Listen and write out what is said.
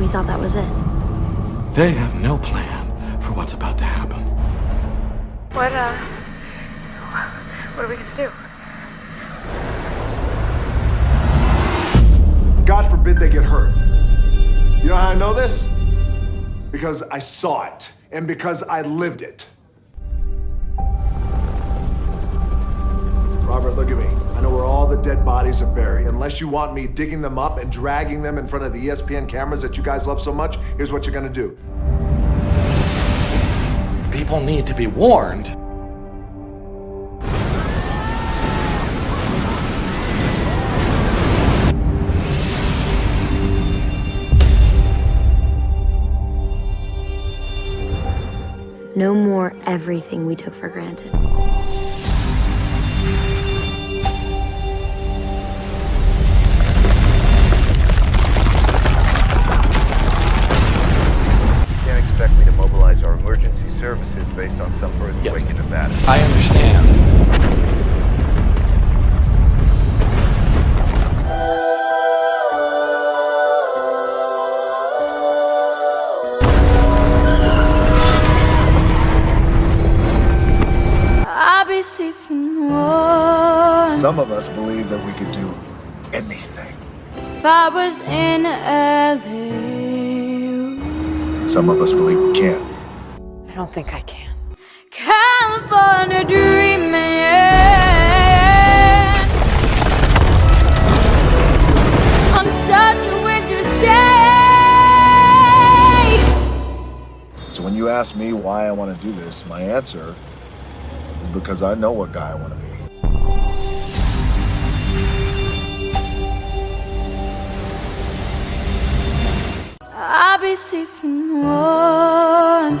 We thought that was it. They have no plan for what's about to happen. What, uh. What are we gonna do? God forbid they get hurt. You know how I know this? Because I saw it, and because I lived it. Robert, look at me. Dead bodies are buried. Unless you want me digging them up and dragging them in front of the ESPN cameras that you guys love so much, here's what you're gonna do. People need to be warned. No more everything we took for granted. Based on some earthquake Yes. in Nevada. I understand. I'll be safe and warm Some of us believe that we could do anything. if I was in LA. Some of us believe we can't. I don't think I can. Ask me why I want to do this, my answer is because I know what guy I want to be. I'll be safe and warm